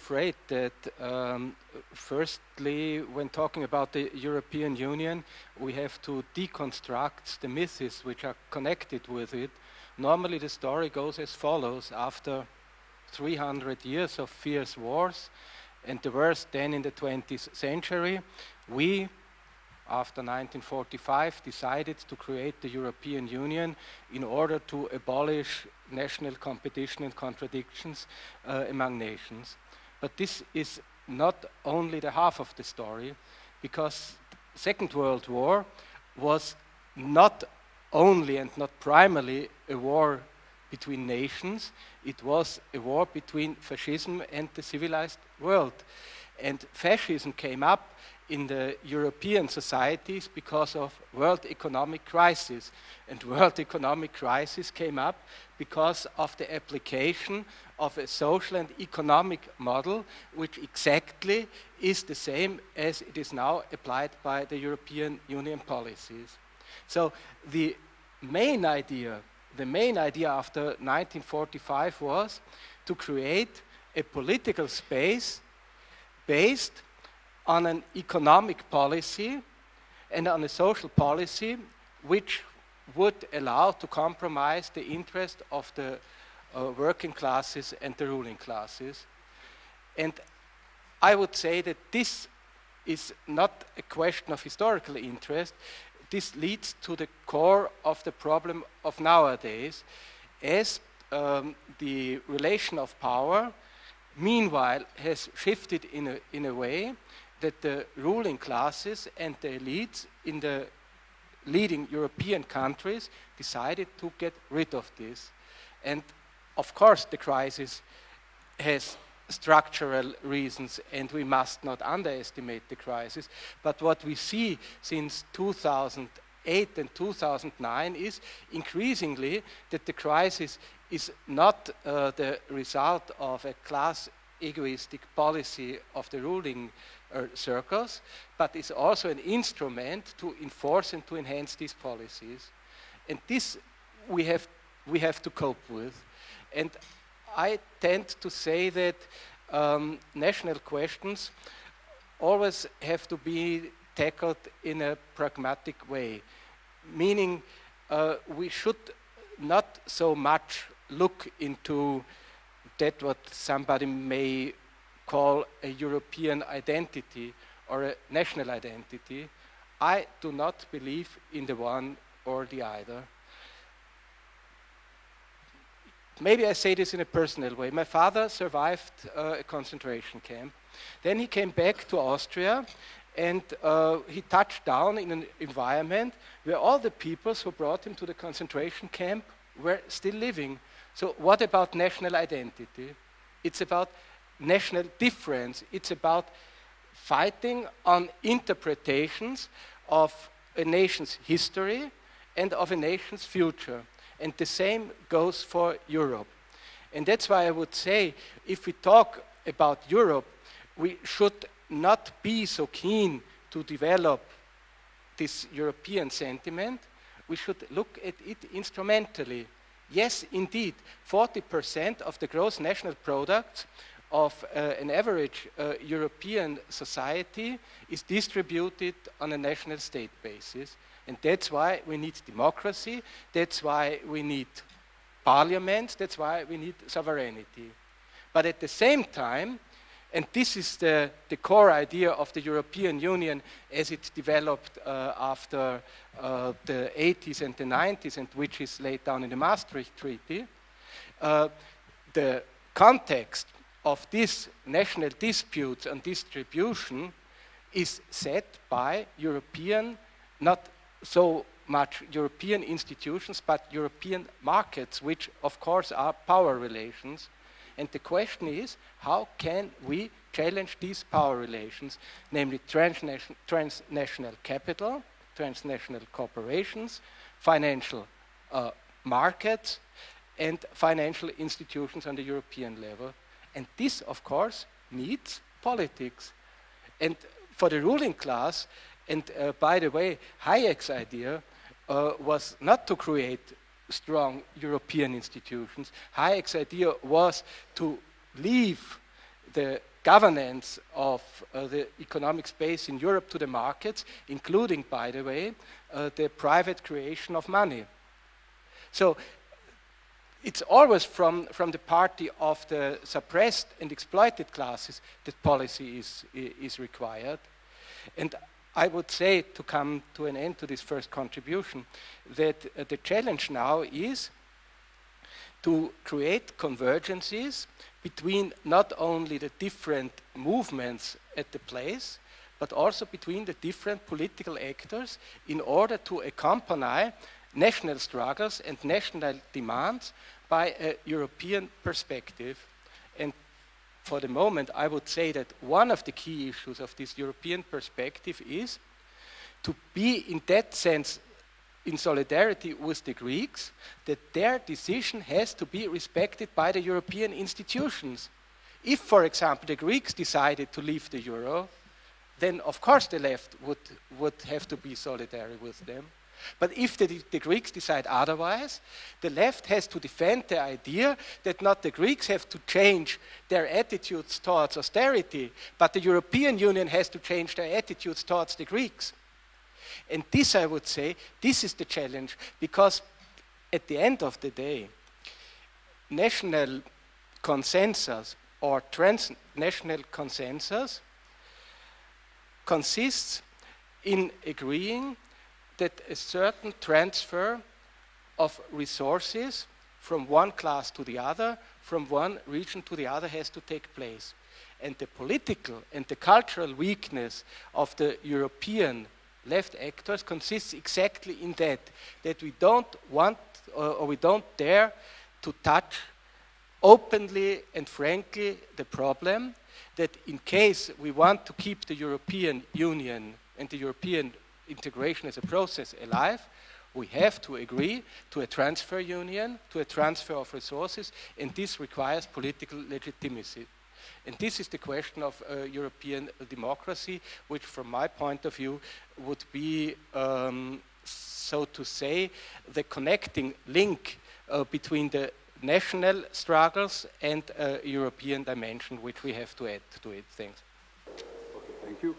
afraid that, um, firstly, when talking about the European Union, we have to deconstruct the myths which are connected with it. Normally, the story goes as follows after 300 years of fierce wars and the worst then in the 20th century, we after 1945 decided to create the European Union in order to abolish national competition and contradictions uh, among nations. But this is not only the half of the story, because the Second World War was not only and not primarily a war between nations, it was a war between fascism and the civilized world. And fascism came up in the European societies because of world economic crisis. And world economic crisis came up because of the application of a social and economic model which exactly is the same as it is now applied by the European Union policies. So the main idea, the main idea after 1945 was to create a political space based on an economic policy and on a social policy which would allow to compromise the interest of the uh, working classes and the ruling classes. And I would say that this is not a question of historical interest. This leads to the core of the problem of nowadays, as um, the relation of power, meanwhile, has shifted in a, in a way that the ruling classes and the elites in the leading European countries decided to get rid of this. And of course, the crisis has structural reasons and we must not underestimate the crisis. But what we see since 2008 and 2009 is increasingly that the crisis is not uh, the result of a class egoistic policy of the ruling uh, circles, but is also an instrument to enforce and to enhance these policies. And this we have, we have to cope with. And I tend to say that um, national questions always have to be tackled in a pragmatic way, meaning uh, we should not so much look into that what somebody may call a European identity or a national identity. I do not believe in the one or the other. Maybe I say this in a personal way. My father survived uh, a concentration camp. Then he came back to Austria and uh, he touched down in an environment where all the peoples who brought him to the concentration camp were still living. So what about national identity? It's about national difference. It's about fighting on interpretations of a nation's history and of a nation's future. And the same goes for Europe. And that's why I would say if we talk about Europe, we should not be so keen to develop this European sentiment. We should look at it instrumentally. Yes, indeed, 40% of the gross national product of uh, an average uh, European society is distributed on a national state basis. And that's why we need democracy, that's why we need parliament, that's why we need sovereignty. But at the same time, and this is the, the core idea of the European Union as it developed uh, after uh, the 80s and the 90s, and which is laid down in the Maastricht Treaty, uh, the context of these national disputes on distribution is set by European, not so much European institutions, but European markets, which of course are power relations. And the question is, how can we challenge these power relations, namely transnational, transnational capital, transnational corporations, financial uh, markets, and financial institutions on the European level. And this, of course, needs politics. And for the ruling class, and uh, by the way, Hayek's idea uh, was not to create strong European institutions. Hayek's idea was to leave the governance of uh, the economic space in Europe to the markets, including, by the way, uh, the private creation of money. So it's always from, from the party of the suppressed and exploited classes that policy is, is required. And I would say, to come to an end to this first contribution, that uh, the challenge now is to create convergences between not only the different movements at the place, but also between the different political actors in order to accompany national struggles and national demands by a European perspective. And for the moment, I would say that one of the key issues of this European perspective is to be, in that sense, in solidarity with the Greeks, that their decision has to be respected by the European institutions. If, for example, the Greeks decided to leave the euro, then of course the left would, would have to be solidary with them. But if the, the, Greeks decide otherwise, the left has to defend the idea that not the Greeks have to change their attitudes towards austerity, but the European Union has to change their attitudes towards the Greeks. And this, I would say, this is the challenge, because at the end of the day, national consensus or transnational consensus consists in agreeing that a certain transfer of resources from one class to the other, from one region to the other has to take place. And the political and the cultural weakness of the European left actors consists exactly in that, that we don't want or, we don't dare to touch openly and frankly the problem that in case we want to keep the European Union and the European integration as a process alive, we have to agree to a transfer union, to a transfer of resources, and this requires political legitimacy. And this is the question of uh, European democracy, which from my point of view would be, um, so to say, the connecting link uh, between the national struggles and uh, European dimension, which we have to add to it. Thanks. Okay, thank you.